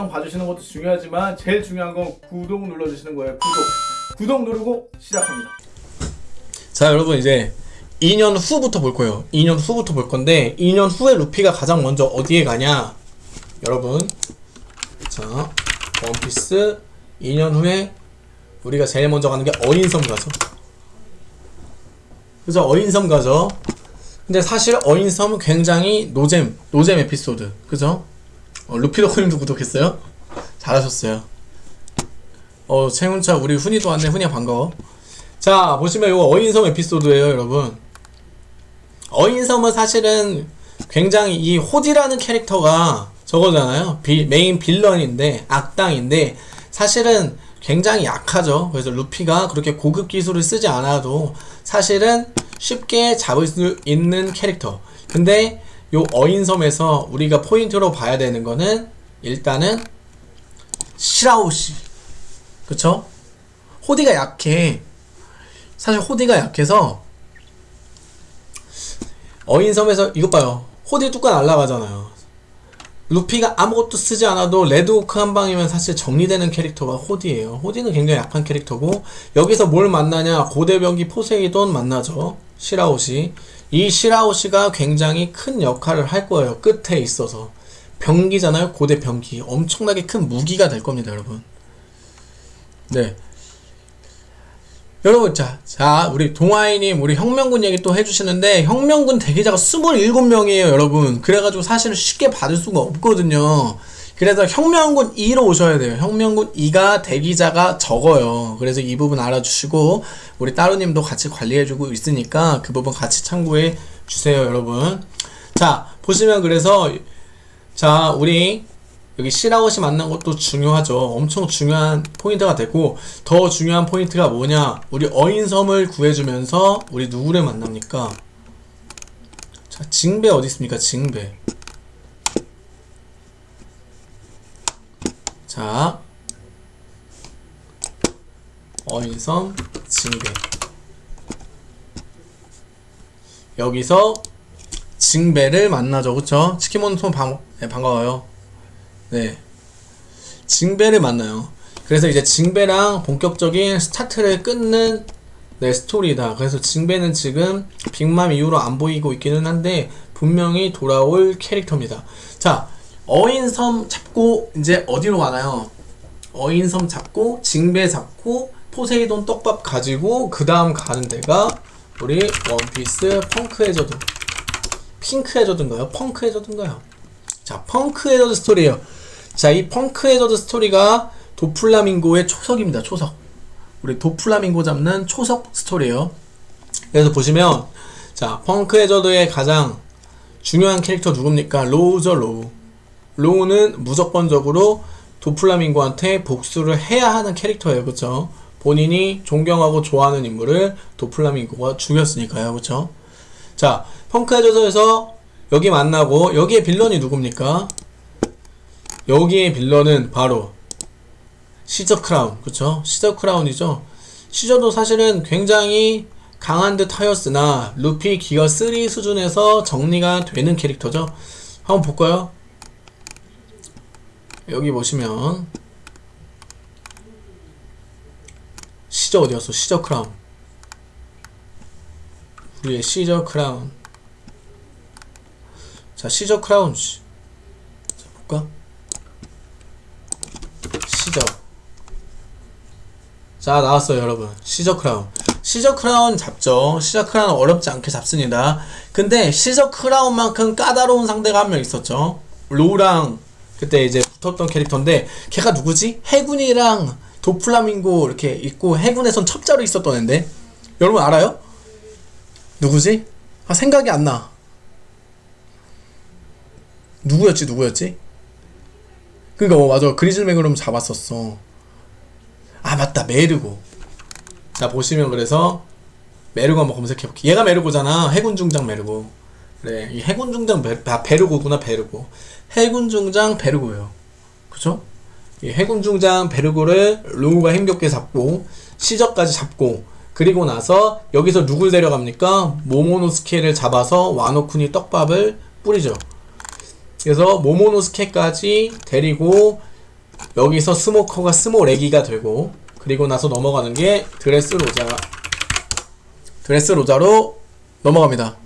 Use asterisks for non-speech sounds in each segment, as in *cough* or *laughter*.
영상 봐주시는 것도 중요하지만 제일 중요한 건 구독 눌러주시는 거예요. 구독. 구독 누르고 시작합니다. 자 여러분 이제 2년 후부터 볼 거예요. 2년 후부터 볼 건데 2년 후에 루피가 가장 먼저 어디에 가냐? 여러분. 자 원피스. 2년 후에 우리가 제일 먼저 가는 게 어인섬 가죠. 그래서 어인섬 가죠. 근데 사실 어인섬은 굉장히 노잼 노잼 에피소드. 그죠 어, 루피더코님도 구독했어요? 잘하셨어요. 어 채훈차 우리 훈이도 왔네. 훈이야 반가워. 자 보시면 이거 어인섬 에피소드예요 여러분. 어인섬은 사실은 굉장히 이 호디라는 캐릭터가 저거잖아요. 비, main villain인데 악당인데 사실은 굉장히 약하죠. 그래서 루피가 그렇게 고급 기술을 쓰지 않아도 사실은 쉽게 잡을 수 있는 캐릭터. 근데 요 어인섬에서 우리가 포인트로 봐야 되는 거는 일단은 시라호시. 그쵸? 호디가 약해. 사실 호디가 약해서 어인섬에서 이것 봐요. 호디 뚜까 날라가잖아요. 루피가 아무것도 쓰지 않아도 레드호크 한 방이면 사실 정리되는 캐릭터가 호디예요. 호디는 굉장히 약한 캐릭터고 여기서 뭘 만나냐? 고대병기 포세이돈 만나죠. 시라호시 이 시라오시가 굉장히 큰 역할을 할 거예요 끝에 있어서. 병기잖아요 고대 병기. 엄청나게 큰 무기가 될 겁니다 여러분. 네. 여러분 자, 자 우리 동아이님 우리 혁명군 얘기 또 해주시는데 혁명군 대기자가 27명이에요 여러분. 그래가지고 사실은 쉽게 받을 수가 없거든요 그래서 혁명군 2로 오셔야 돼요 혁명군 2가 대기자가 적어요 그래서 이 부분 알아주시고 우리 따로님도 같이 관리해주고 있으니까 그 부분 같이 참고해 주세요 여러분 자 보시면 그래서 자 우리 여기 시라호시 만난 것도 중요하죠. 엄청 중요한 포인트가 되고 더 중요한 포인트가 뭐냐 우리 어인섬을 구해주면서 우리 누구를 만납니까? 자 징베 어디 있습니까? 징베 자 어인섬 징배 여기서 징배를 만나죠 그쵸? 치킨몬톤 반, 네, 반가워요 네. 징배를 만나요. 그래서 이제 징배랑 본격적인 스타트를 끊는 네, 스토리다. 그래서 징배는 지금 빅맘 이후로 안 보이고 있기는 한데 분명히 돌아올 캐릭터입니다. 자, 어인섬 잡고 이제 어디로 가나요? 어인섬 잡고 징베 잡고 포세이돈 떡밥 가지고 그 다음 가는 데가 우리 원피스 펑크 해저드 핑크 해저드인가요? 펑크 해저드인가요? 자, 펑크 해저드 스토리예요. 자, 이 펑크 해저드 스토리가 도플라밍고의 초석입니다. 초석. 우리 도플라밍고 잡는 초석 스토리예요. 그래서 보시면 자, 펑크 해저드의 가장 중요한 캐릭터 누굽니까? 로우죠, 로우. 로우는 무조건적으로 도플라밍고한테 복수를 해야 하는 캐릭터예요. 그쵸? 본인이 존경하고 좋아하는 인물을 도플라밍고가 죽였으니까요. 그쵸? 자, 펑크 해저드에서 여기 만나고 여기에 빌런이 누굽니까? 여기에 빌런은 바로 시저 크라운 그쵸 시저 크라운이죠 시저도 사실은 굉장히 강한 듯 하였으나 루피 기어 3 수준에서 정리가 되는 캐릭터죠 한번 볼까요 여기 보시면 시저 어디였어? 시저 크라운. 우리의 시저 크라운. 자 시저 크라운. 자 볼까? 시저. 자 나왔어요 여러분. 시저 크라운. 시저 크라운 잡죠. 시저 크라운 어렵지 않게 잡습니다. 근데 시저 크라운만큼 까다로운 상대가 한 명 있었죠. 로우랑 그때 이제 붙었던 캐릭터인데 걔가 누구지? 해군이랑 도플라밍고 이렇게 있고 해군에선 첩자로 있었던 앤데. 여러분 알아요? 누구지? 아 생각이 안 나. 누구였지? 누구였지? 그니까 어, 맞아. 그리즐 맥으로 잡았었어. 아 맞다. 메르고. 자 보시면 그래서 메르고 한번 검색해볼게. 얘가 메르고잖아. 해군 중장 메르고. 그래. 이 해군 중장 베, 아, 베르고구나 베르고 해군 중장 베르고요 그쵸? 이 해군 중장 베르고를 로우가 힘겹게 잡고 시저까지 잡고 그리고 나서 여기서 누굴 데려갑니까? 모모노스케를 잡아서 와노쿠니 떡밥을 뿌리죠 그래서 모모노스케까지 데리고 여기서 스모커가 스모레기가 되고 그리고 나서 넘어가는 게 드레스 로자 드레스 로자로 넘어갑니다.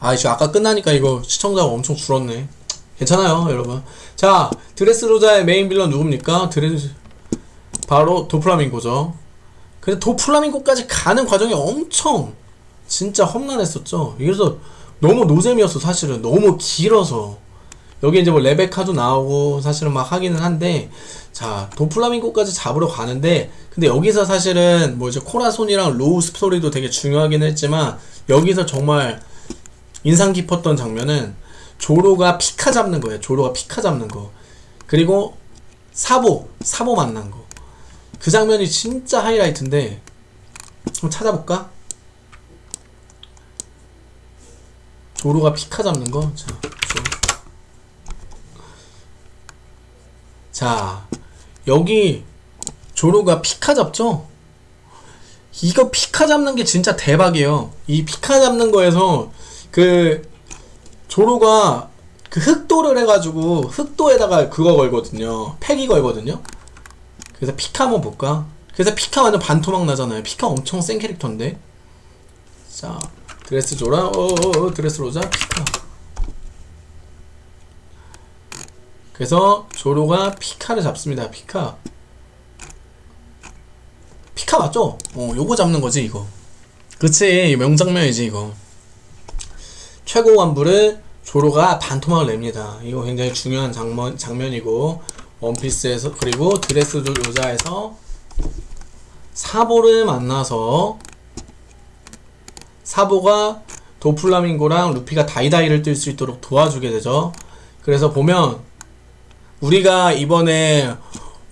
아, 이제 아까 끝나니까 이거 시청자가 엄청 줄었네. 괜찮아요, 여러분. 자, 드레스 로자의 메인 빌런 누굽니까? 드레스 바로 도플라밍고죠. 근데 도플라밍고까지 가는 과정이 엄청 진짜 험난했었죠. 그래서 너무 노잼이었어, 사실은. 너무 길어서. 여기 이제 뭐 레베카도 나오고 사실은 막 하기는 한데 자 도플라밍고까지 잡으러 가는데 근데 여기서 사실은 뭐 이제 코라손이랑 로우 스토리도 되게 중요하긴 했지만 여기서 정말 인상 깊었던 장면은 조로가 피카 잡는 거예요 조로가 피카 잡는 거 그리고 사보 사보 만난 거 그 장면이 진짜 하이라이트인데 한번 찾아볼까? 조로가 피카 잡는 거 자, 조. 자, 여기 조로가 피카 잡죠? 이거 피카 잡는 게 진짜 대박이에요. 이 피카 잡는 거에서 그 조로가 그 흑도를 해가지고 흑도에다가 그거 걸거든요. 팩이 걸거든요. 그래서 피카 한번 볼까? 그래서 피카 완전 반토막 나잖아요. 피카 엄청 센 캐릭터인데. 자, 드레스 조라, 어, 어, 어 드레스 로자, 피카. 그래서 조로가 피카를 잡습니다. 피카. 피카 맞죠? 어, 요거 잡는 거지, 이거. 그치, 명장면이지, 이거. 최고 간부를 조로가 반토막을 냅니다. 이거 굉장히 중요한 장면, 장면이고, 원피스에서, 그리고 드레스 요자에서 사보를 만나서, 사보가 도플라밍고랑 루피가 다이다이를 뜰수 있도록 도와주게 되죠. 그래서 보면, 우리가 이번에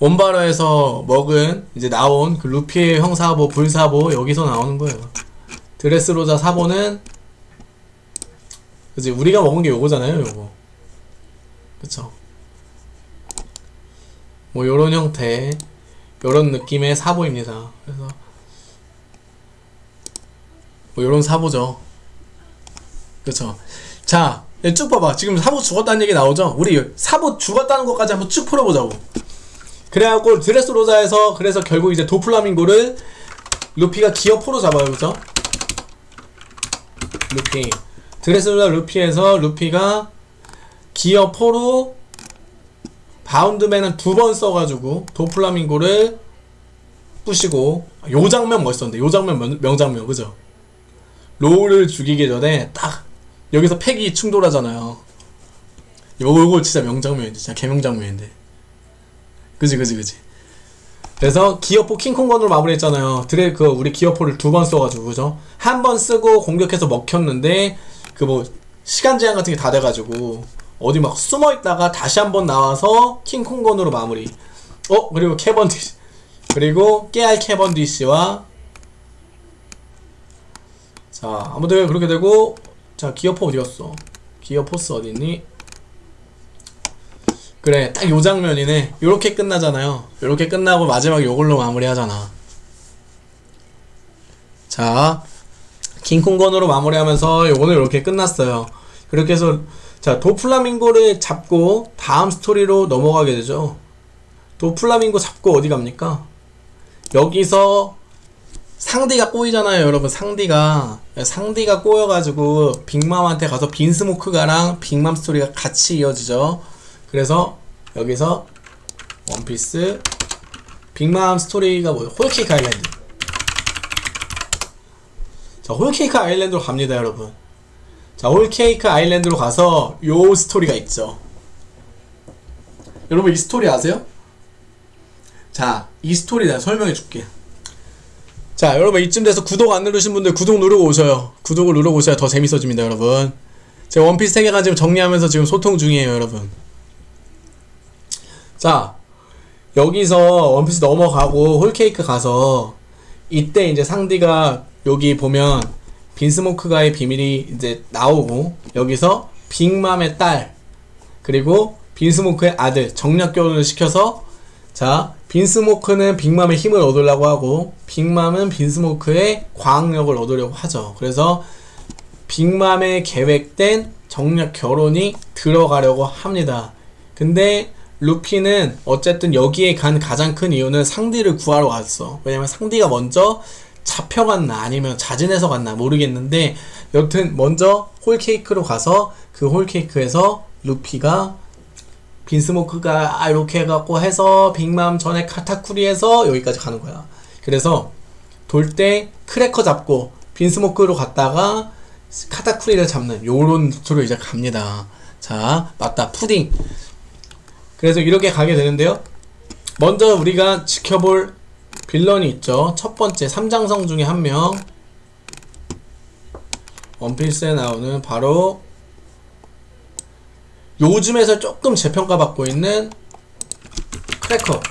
원바로에서 먹은 이제 나온 그 루피의 형사보 불사보 여기서 나오는 거예요. 드레스로자 사보는 그지 우리가 먹은 게 요거잖아요, 요거. 그쵸? 뭐 요런 형태, 요런 느낌의 사보입니다. 그래서 뭐 요런 사보죠. 그쵸? 자, 예, 쭉 봐봐. 지금 사보 죽었다는 얘기 나오죠? 우리 사보 죽었다는 것까지 한번 쭉 풀어보자고. 그래갖고 드레스 로자에서 그래서 결국 이제 도플라밍고를 루피가 기어포로 잡아요, 그죠? 루피. 로자 루피에서 루피가 기어 포로 바운드맨은 두 번 써가지고 도플라밍고를 부시고 요 장면 멋있었는데 요 장면 명, 명장면 그죠? 로우를 죽이기 전에 딱 여기서 패기 충돌하잖아요. 요거 요거 진짜 명장면인데 진짜 개명장면인데. 그지 그지 그지. 그래서 기어포 킹콩건으로 마무리했잖아요. 드레 그 우리 기어포를 두 번 써가지고 그죠? 한 번 쓰고 공격해서 먹혔는데 그 뭐 시간 제한 같은 게 다 돼가지고 어디 막 숨어 있다가 다시 한번 나와서 킹콩건으로 마무리. 어 그리고 캐번디시 *laughs* 그리고 깨알 캐번디시와 자 아무튼 그렇게 되고 자 기어포 어디갔어? 기어포스 어디있니? 그래 딱 요 장면이네 요렇게 끝나잖아요 요렇게 끝나고 마지막에 요걸로 마무리하잖아 자 킹콩건으로 마무리하면서 요거는 이렇게 끝났어요. 그렇게 해서 자 도플라밍고를 잡고 다음 스토리로 넘어가게 되죠. 도플라밍고 잡고 어디 갑니까? 여기서 상디가 꼬이잖아요 여러분. 상디가. 상디가 꼬여가지고 빅맘한테 가서 빈스모크가랑 빅맘 스토리가 같이 이어지죠. 그래서 여기서 원피스 빅맘 스토리가 뭐예요? 홀케이크 아일랜드 자 홀케이크 아일랜드로 갑니다 여러분. 자 홀케이크 아일랜드로 가서 요 스토리가 있죠. 여러분 이 스토리 아세요? 자 이 스토리 내가 설명해 줄게. 자 여러분 이쯤 돼서 구독 안 누르신 분들 구독 누르고 오셔요. 구독을 누르고 오셔야 더 재밌어집니다 여러분. 제가 원피스 세계관 지금 정리하면서 지금 소통 중이에요 여러분. 자 여기서 원피스 넘어가고 홀케이크 가서 이때 이제 상디가 여기 보면 빈스모크가의 비밀이 이제 나오고 여기서 빅맘의 딸 그리고 빈스모크의 아들 정략 결혼을 시켜서 자 빈스모크는 빅맘의 힘을 얻으려고 하고 빅맘은 빈스모크의 과학력을 얻으려고 하죠. 그래서 빅맘의 계획된 정략 결혼이 들어가려고 합니다. 근데 루피는 어쨌든 여기에 간 가장 큰 이유는 상디를 구하러 왔어. 왜냐면 상디가 먼저 잡혀 갔나 아니면 자진해서 갔나 모르겠는데 여튼 먼저 홀케이크로 가서 그 홀케이크에서 루피가 빈스모크가 아 이렇게 해갖고 해서 빅맘 전에 카타쿠리에서 여기까지 가는 거야. 그래서 돌 때 크래커 잡고 빈스모크로 갔다가 카타쿠리를 잡는 요런 루트로 이제 갑니다. 자, 맞다. 푸딩. 그래서 이렇게 가게 되는데요. 먼저 우리가 지켜볼 빌런이 있죠. 첫 번째 삼장성 중에 한 명. 원피스에 나오는 바로 요즘에서 조금 재평가받고 있는 크래커.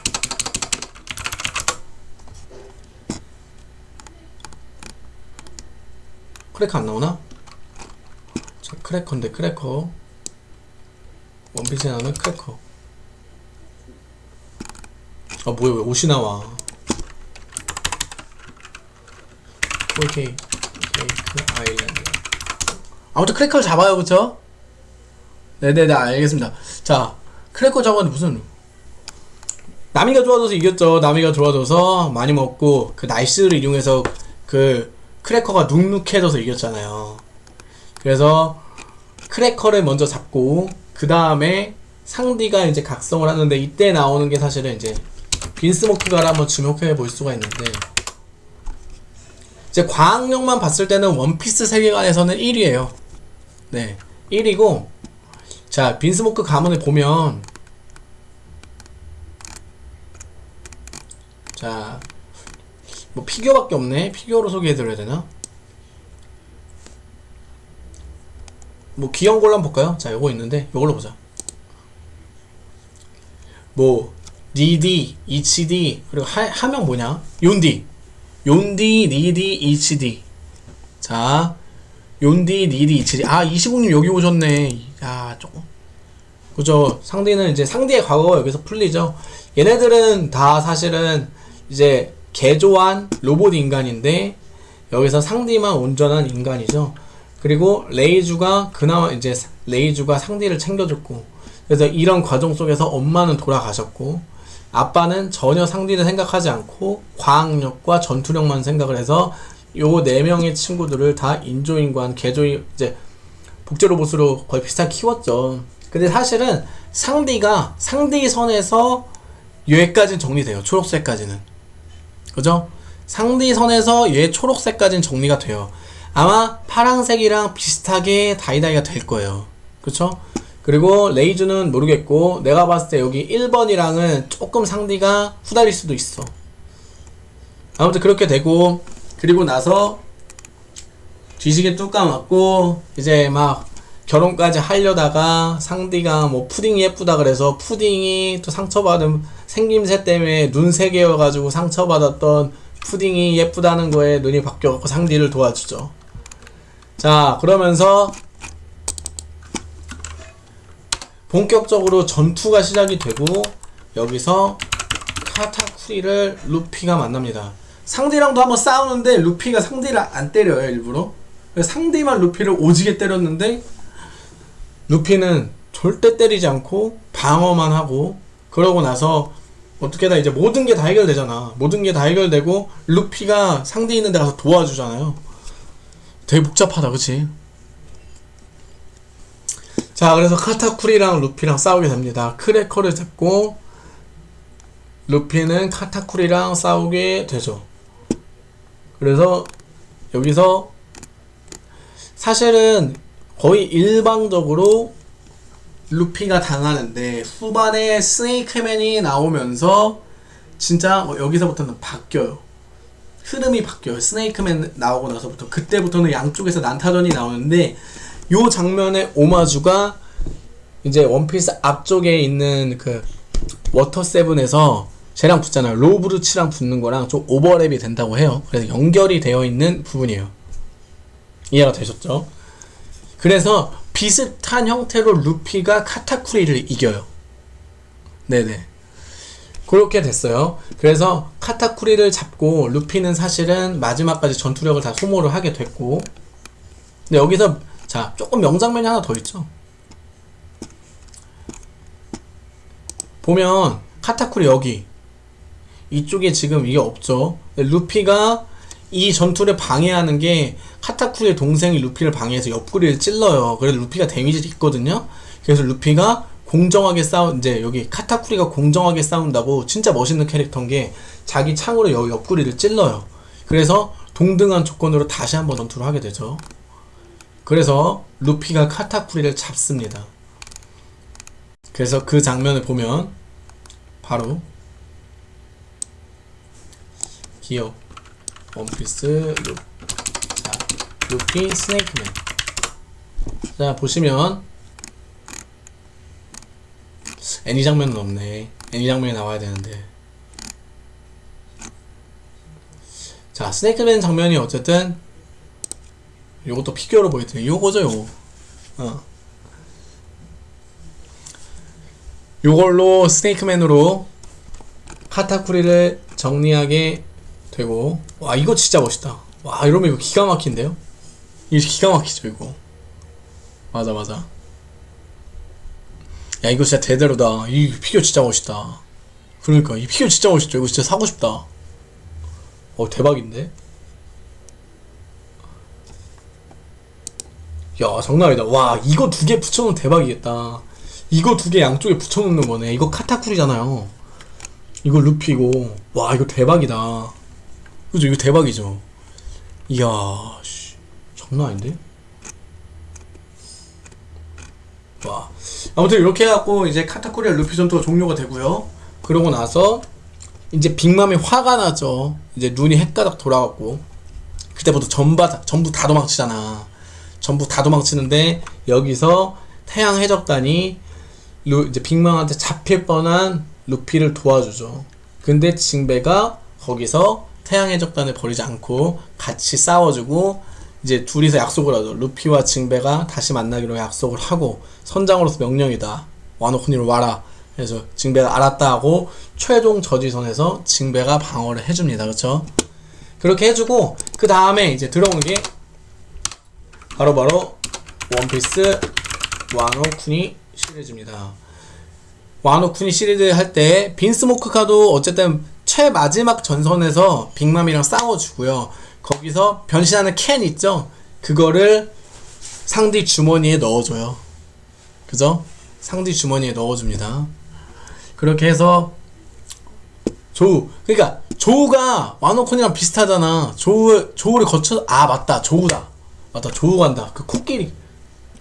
크래커 안 나오나? 자, 크래커인데 크래커. 원피스에 나오는 크래커. 아 뭐야 왜 옷이 나와? 오케이 케이크 아일랜드. 아무튼 크래커를 잡아요, 그쵸? 네네네 알겠습니다. 자 크래커 잡았는데 무슨 나미가 적셔줘서 이겼죠. 나미가 적셔줘서 많이 먹고 그 날씨를 이용해서 그 크래커가 눅눅해져서 이겼잖아요. 그래서 크래커를 먼저 잡고 그 다음에 상디가 이제 각성을 하는데 이때 나오는 게 사실은 이제 빈스모크가를 한번 주목해 볼 수가 있는데 이제 과학력만 봤을 때는 원피스 세계관에서는 1위에요. 네, 1위고 자 빈스모크 가문을 보면 자 뭐 피규어밖에 없네. 피규어로 소개해드려야 되나? 뭐 귀여운 걸로 한번 볼까요? 자, 요거 있는데 요걸로 보자. 뭐 니지, 이치지 그리고 하, 하명 뭐냐? 욘지, 욘지, 니지, 이치지. 자, 욘지, 니지, 이치지. 아 이시국님 여기 오셨네. 야 조금. 그죠? 상디는 이제 상디의 과거가 여기서 풀리죠. 얘네들은 다 사실은 이제 개조한 로봇 인간인데 여기서 상디만 온전한 인간이죠. 그리고 레이주가 그나마 이제 레이주가 상디를 챙겨줬고 그래서 이런 과정 속에서 엄마는 돌아가셨고 아빠는 전혀 상디를 생각하지 않고 과학력과 전투력만 생각을 해서 요 네 명의 친구들을 다 인조인간 개조인 이제 복제 로봇으로 거의 비슷하게 키웠죠. 근데 사실은 상디가 상디 선에서 얘까지는 정리돼요. 초록색까지는. 그죠? 상디 선에서 얘 초록색까지는 정리가 돼요. 아마 파랑색이랑 비슷하게 다이다이가 될 거예요. 그쵸? 그리고 레이즈는 모르겠고 내가 봤을 때 여기 1번이랑은 조금 상디가 후달릴 수도 있어. 아무튼 그렇게 되고 그리고 나서 뒤지게 뚝 까맞고 이제 막 결혼까지 하려다가 상디가 뭐 푸딩이 예쁘다 그래서 푸딩이 또 상처받은 생김새 때문에 눈 세 개여가지고 상처받았던 푸딩이 예쁘다는 거에 눈이 바뀌어갖고 상디를 도와주죠. 자 그러면서 본격적으로 전투가 시작이 되고 여기서 카타쿠리를 루피가 만납니다. 상디랑도 한번 싸우는데 루피가 상디를 안 때려요 일부러. 상디만 루피를 오지게 때렸는데 루피는 절대 때리지 않고 방어만 하고 그러고 나서 어떻게 다 이제 모든 게 다 해결되잖아. 모든 게 다 해결되고 루피가 상대 있는 데 가서 도와주잖아요. 되게 복잡하다, 그치? 자, 그래서 카타쿠리랑 루피랑 싸우게 됩니다. 크래커를 잡고 루피는 카타쿠리랑 싸우게 되죠. 그래서 여기서 사실은 거의 일방적으로 루피가 당하는데 후반에 스네이크맨이 나오면서 진짜 뭐 여기서부터는 바뀌어요. 흐름이 바뀌어요. 스네이크맨 나오고 나서부터 그때부터는 양쪽에서 난타전이 나오는데 요 장면의 오마주가 이제 원피스 앞쪽에 있는 그 워터 세븐에서 쟤랑 붙잖아요. 롭 루치랑 붙는 거랑 좀 오버랩이 된다고 해요. 그래서 연결이 되어 있는 부분이에요. 이해가 되셨죠? 그래서 비슷한 형태로 루피가 카타쿠리를 이겨요. 네네. 그렇게 됐어요. 그래서 카타쿠리를 잡고 루피는 사실은 마지막까지 전투력을 다 소모를 하게 됐고 근데 여기서 자 조금 명장면이 하나 더 있죠. 보면 카타쿠리 여기 이쪽에 지금 이게 없죠. 루피가 이 전투를 방해하는 게 카타쿠리의 동생이 루피를 방해해서 옆구리를 찔러요. 그래서 루피가 데미지 있거든요. 그래서 루피가 공정하게 싸우 이제 여기 카타쿠리가 공정하게 싸운다고 진짜 멋있는 캐릭터인 게 자기 창으로 여기 옆구리를 찔러요. 그래서 동등한 조건으로 다시 한번 전투를 하게 되죠. 그래서 루피가 카타쿠리를 잡습니다. 그래서 그 장면을 보면 바로 기억 원피스 루, 자, 루피 스네이크맨. 자 보시면 애니 장면은 없네. 애니 장면이 나와야 되는데. 자 스네이크맨 장면이 어쨌든 요것도 피규어로 보이더니 요거죠 요거. 어. 요걸로 스네이크맨으로 카타쿠리를 정리하게 되고 와 이거 진짜 멋있다. 와 이러면 이거 기가 막힌데요? 이거 기가 막히죠 이거. 맞아 맞아. 야 이거 진짜 대대로다. 이 피규어 진짜 멋있다. 그러니까 이 피규어 진짜 멋있죠. 이거 진짜 사고 싶다. 어 대박인데 야 장난 아니다. 와 이거 두 개 붙여놓으면 대박이겠다. 이거 두 개 양쪽에 붙여놓는 거네. 이거 카타쿠리잖아요. 이거 루피고. 와 이거 대박이다. 그죠? 이거 대박이죠? 이야 씨. 장난 아닌데? 와. 아무튼 이렇게 해갖고 이제 카타쿠리와 루피 전투가 종료가 되고요. 그러고 나서 이제 빅맘이 화가 나죠. 이제 눈이 헷가닥 돌아갔고. 그때부터 전부, 전부 다 도망치잖아 전부 다 도망치는데 여기서 태양 해적단이 루, 이제 빅맘한테 잡힐 뻔한 루피를 도와주죠. 근데 징베가 거기서 태양 해적단을 버리지 않고 같이 싸워주고 이제 둘이서 약속을 하죠. 루피와 징베가 다시 만나기로 약속을 하고 선장으로서 명령이다. 와노코니로 와라. 그래서 징베가 알았다 하고 최종 저지선에서 징베가 방어를 해줍니다. 그렇죠? 그렇게 해주고 그 다음에 이제 들어오는 게 바로바로 원피스 와노쿠니 시리즈입니다. 와노쿠니 시리즈 할 때 빈스 모크카도 어쨌든 최마지막 전선에서 빅맘이랑 싸워주고요. 거기서 변신하는 캔 있죠? 그거를 상디 주머니에 넣어줘요. 그죠? 상디 주머니에 넣어줍니다. 그렇게 해서 조우 그러니까 조우가 와노콘이랑 비슷하잖아. 조우 조우를 거쳐 아 맞다 조우다. 맞다 조우 간다. 그 코끼리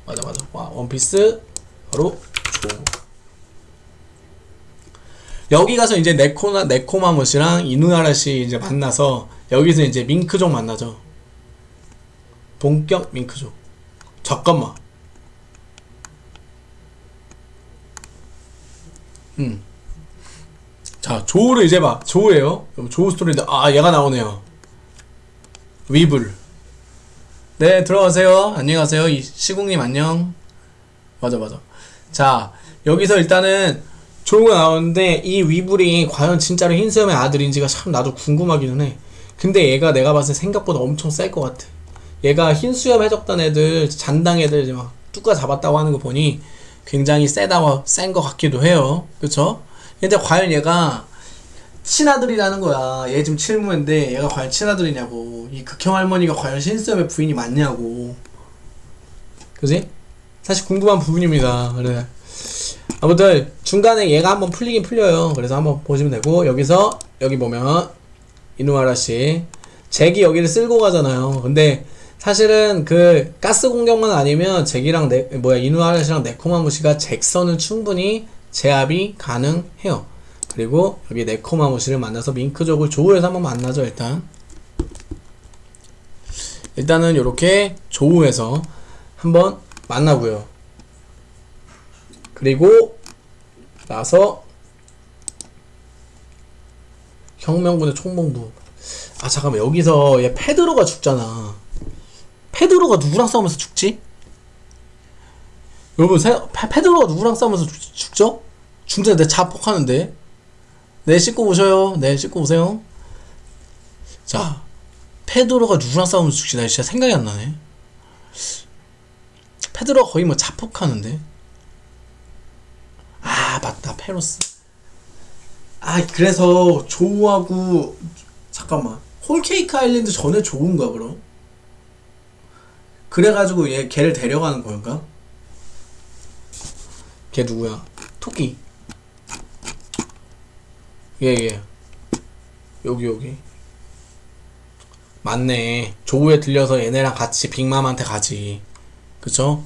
맞아 맞아. 와 원피스 바로 조우. 여기 가서 이제 네코나 네코마무시랑 이누나라시 이제 만나서 여기서 이제 밍크족 만나죠. 본격 밍크족. 잠깐만. 음. 자, 조우를 이제 봐. 조우예요. 조우 스토리인데 아, 얘가 나오네요. 위블. 네, 들어가세요. 안녕하세요. 이 시국님 안녕. 맞아, 맞아. 자, 여기서 일단은 조우가 나오는데 이 위블이 과연 진짜로 흰수염의 아들인지가 참 나도 궁금하기는 해. 근데 얘가 내가 봤을 때 생각보다 엄청 셀 것 같아. 얘가 흰수염 해적단 애들, 잔당 애들 막 뚜까 잡았다고 하는 거 보니 굉장히 세다고 센 것 같기도 해요. 그쵸? 근데 과연 얘가 친아들이라는 거야. 얘 지금 칠무인데 얘가 과연 친아들이냐고. 이 극형 할머니가 과연 흰수염의 부인이 맞냐고. 그지? 사실 궁금한 부분입니다. 그래. 아무튼 중간에 얘가 한번 풀리긴 풀려요. 그래서 한번 보시면 되고 여기서 여기 보면 이누아라 씨 잭이 여기를 쓸고 가잖아요. 근데 사실은 그 가스 공격만 아니면 잭이랑 네, 뭐야 이누아라 씨랑 네코마무 씨가 잭선은 충분히 제압이 가능해요. 그리고 여기 네코마무 씨를 만나서 밍크족을 조우해서 한번 만나죠 일단. 일단은 이렇게 조우해서 한번 만나고요. 그리고 나서 혁명군의 총봉부 아 잠깐만 여기서 얘 페드로가 죽잖아 페드로가 누구랑 싸우면서 죽지? 여러분 페드로가 누구랑 싸우면서 죽, 죽죠? 중전에 내 자폭하는데 네 씻고 오셔요. 네 씻고 오세요. 자 페드로가 누구랑 싸우면서 죽지 나 진짜 생각이 안 나네. 페드로가 거의 뭐 자폭하는데? 아 맞다. 페로스. 아 그래서 조우하고 잠깐만. 홀케이크 아일랜드 전에 조우인가 그럼? 그래가지고 얘 걔를 데려가는 건가? 걔 누구야? 토끼 얘얘 여기 여기. 맞네. 조우에 들려서 얘네랑 같이 빅맘한테 가지. 그쵸?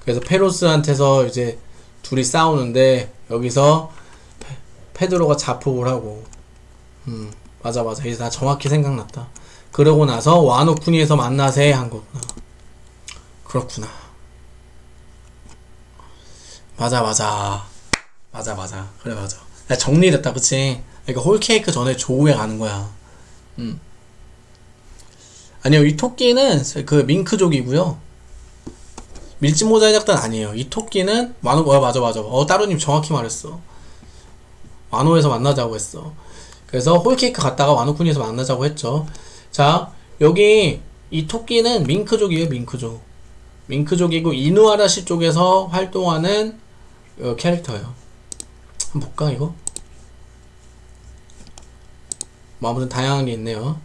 그래서 페로스한테서 이제 둘이 싸우는데 여기서 페, 페드로가 자폭을 하고. 음 맞아 맞아. 이제 나 정확히 생각났다. 그러고 나서 와노쿠니에서 만나세 한 거구나. 그렇구나. 맞아 맞아. 맞아 맞아. 그래 맞아. 야, 정리됐다 그치 그러니까 홀케이크 전에 조우에 가는 거야 음 아니요 이 토끼는 그 밍크족이고요 밀짚모자 작단 아니에요. 이 토끼는 만호 어 맞아 맞아. 어 따로님 정확히 말했어. 만호에서 만나자고 했어. 그래서 홀케이크 갔다가 와노쿠니에서 만나자고 했죠. 자 여기 이 토끼는 밍크족이에요 밍크족. 밍크족이고 이누아라시 쪽에서 활동하는 어, 캐릭터예요. 한번 볼까 이거? 뭐 아무튼 다양한 게 있네요.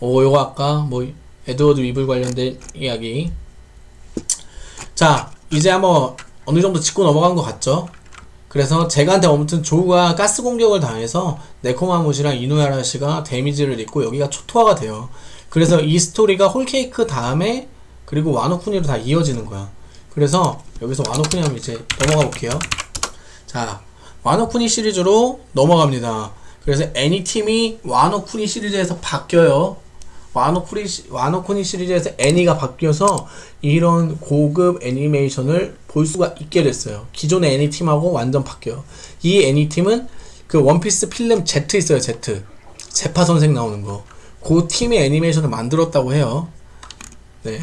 오 요거 아까 뭐 에드워드 위블 관련된 이야기 자 이제 한번 어느 정도 짚고 넘어간 것 같죠? 그래서 제가한테 아무튼 조우가 가스 공격을 당해서 네코마무시랑 이누야라시가 데미지를 입고 여기가 초토화가 돼요. 그래서 이 스토리가 홀케이크 다음에 그리고 와노쿠니로 다 이어지는 거야. 그래서 여기서 와노쿠니 하면 이제 넘어가 볼게요. 자 와노쿠니 시리즈로 넘어갑니다. 그래서 애니 팀이 와노쿠니 시리즈에서 바뀌어요. 와노쿠니, 시- 와노쿠니 시리즈에서 애니가 바뀌어서 이런 고급 애니메이션을 볼 수가 있게 됐어요. 기존의 애니 팀하고 완전 바뀌어요. 이 애니 팀은 그 원피스 필름 Z 있어요, Z. 제파 선생 나오는 거. 그 팀의 애니메이션을 만들었다고 해요. 네.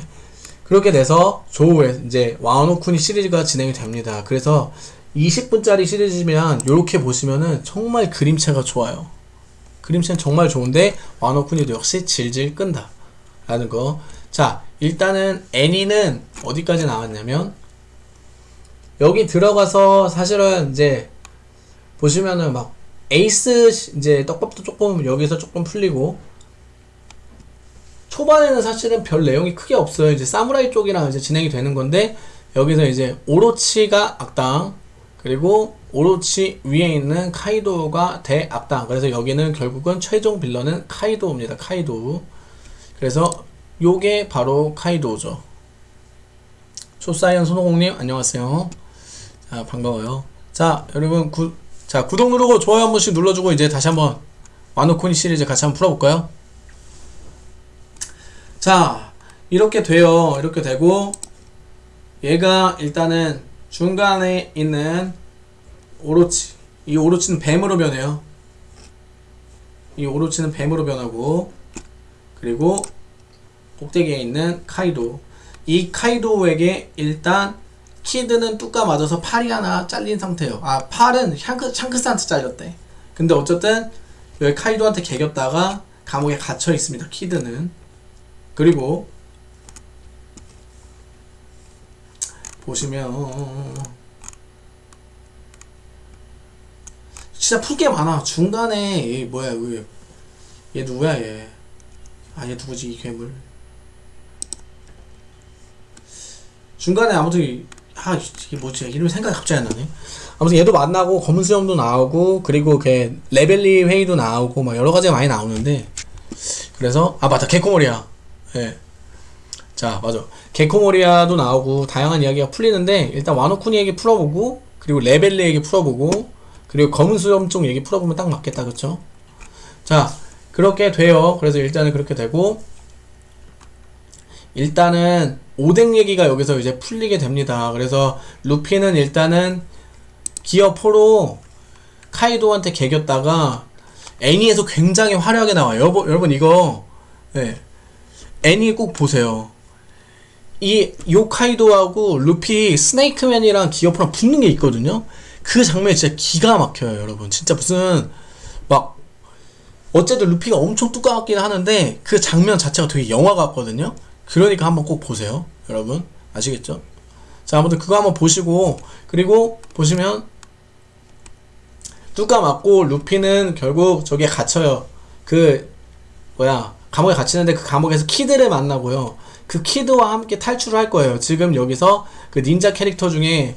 그렇게 돼서 조우에 이제 와노쿠니 시리즈가 진행이 됩니다. 그래서 20분짜리 시리즈면 이렇게 보시면은 정말 그림체가 좋아요. 그림체는 정말 좋은데 와노쿠니도 역시 질질 끈다 라는 거. 자 일단은 애니는 어디까지 나왔냐면 여기 들어가서 사실은 이제 보시면은 막 에이스 시- 이제 떡밥도 조금 여기서 조금 풀리고 초반에는 사실은 별 내용이 크게 없어요. 이제 사무라이 쪽이랑 이제 진행이 되는 건데 여기서 이제 오로치가 악당 그리고 오로치 위에 있는 카이도가 대악당. 그래서 여기는 결국은 최종 빌런은 카이도입니다. 카이도. 그래서 요게 바로 카이도죠. 초사이언 손오공님 안녕하세요. 자 반가워요. 자 여러분 구, 자 구독 누르고 좋아요 한 번씩 눌러주고 이제 다시 한번 와노코니 시리즈 같이 한번 풀어볼까요? 자 이렇게 돼요. 이렇게 되고 얘가 일단은 중간에 있는 오로치 이 오로치는 뱀으로 변해요. 이 오로치는 뱀으로 변하고 그리고 꼭대기에 있는 카이도. 이 카이도에게 일단 키드는 뚜까 맞아서 팔이 하나 잘린 상태예요. 아 팔은 샹크, 샹크스한테 잘렸대. 근데 어쨌든 여기 카이도한테 개겼다가 감옥에 갇혀 있습니다 키드는. 그리고 보시면 진짜 풀 게 많아. 중간에 얘 뭐야 얘, 얘 누구야 얘? 아 얘 누구지 이 괴물? 중간에 아무튼 이- 아 이게 뭐지? 이름이 생각이 갑자기 안 나네. 아무튼 얘도 만나고 검은 수염도 나오고 그리고 걔 레벨리 회의도 나오고 막 여러 가지가 많이 나오는데 그래서 아 맞다. 개코모리야. 예. 자 맞아. 개코모리아도 나오고 다양한 이야기가 풀리는데 일단 와노쿠니 얘기 풀어보고 그리고 레벨리 얘기 풀어보고 그리고 검은 수염 쪽 얘기 풀어보면 딱 맞겠다 그쵸? 자 그렇게 돼요. 그래서 일단은 그렇게 되고 일단은 오뎅 얘기가 여기서 이제 풀리게 됩니다. 그래서 루피는 일단은 기어 4로 카이도한테 개겼다가 애니에서 굉장히 화려하게 나와요. 여러분, 여러분 이거 네. 애니 꼭 보세요 이 요카이도하고 루피 스네이크맨이랑 기어프랑 붙는 게 있거든요. 그 장면이 진짜 기가 막혀요, 여러분. 진짜 무슨 막 어쨌든 루피가 엄청 뚜까맣긴 하는데 그 장면 자체가 되게 영화 같거든요. 그러니까 한번 꼭 보세요, 여러분. 아시겠죠? 자, 아무튼 그거 한번 보시고 그리고 보시면 뚜까 맞고 루피는 결국 저기에 갇혀요. 그 뭐야 감옥에 갇히는데 그 감옥에서 키드를 만나고요. 그 키드와 함께 탈출을 할 거예요. 지금 여기서 그 닌자 캐릭터 중에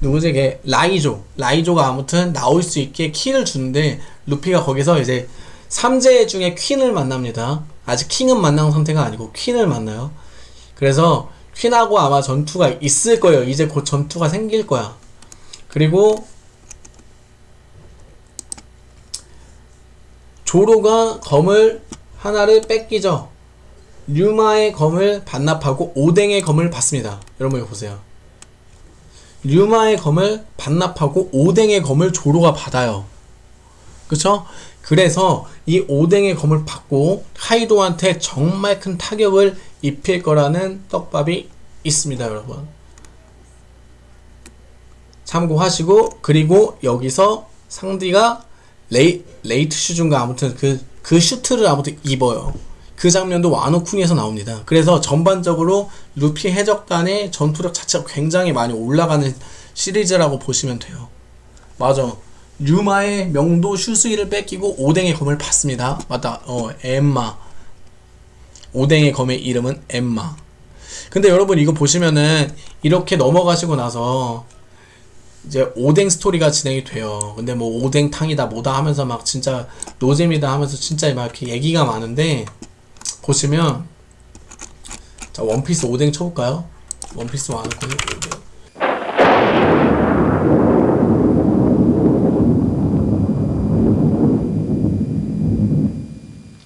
누구지? 걔 라이조. 라이조가 아무튼 나올 수 있게 키를 주는데 루피가 거기서 이제 삼재 중에 퀸을 만납니다. 아직 킹은 만난 상태가 아니고 퀸을 만나요. 그래서 퀸하고 아마 전투가 있을 거예요. 이제 곧 전투가 생길 거야. 그리고 조로가 검을 하나를 뺏기죠. 류마의 검을 반납하고 오뎅의 검을 받습니다. 여러분 이거 보세요. 류마의 검을 반납하고 오뎅의 검을 조로가 받아요. 그쵸? 그래서 이 오뎅의 검을 받고 카이도한테 정말 큰 타격을 입힐 거라는 떡밥이 있습니다, 여러분. 참고하시고 그리고 여기서 상디가 레이, raid suit인가 아무튼 그, 그 슈트를 아무튼 입어요. 그 장면도 와노쿠니에서 나옵니다. 그래서 전반적으로 루피 해적단의 전투력 자체가 굉장히 많이 올라가는 시리즈라고 보시면 돼요. 맞아. 류마의 명도 슈스이를 뺏기고 오뎅의 검을 받습니다. 맞다. 어, 엠마. 오뎅의 검의 이름은 엠마. 근데 여러분 이거 보시면은 이렇게 넘어가시고 나서 이제 오뎅 스토리가 진행이 돼요. 근데 뭐 오뎅탕이다 뭐다 하면서 막 진짜 노잼이다 하면서 진짜 막 이렇게 얘기가 많은데 보시면 자 원피스 오뎅 쳐볼까요? 원피스. 오뎅.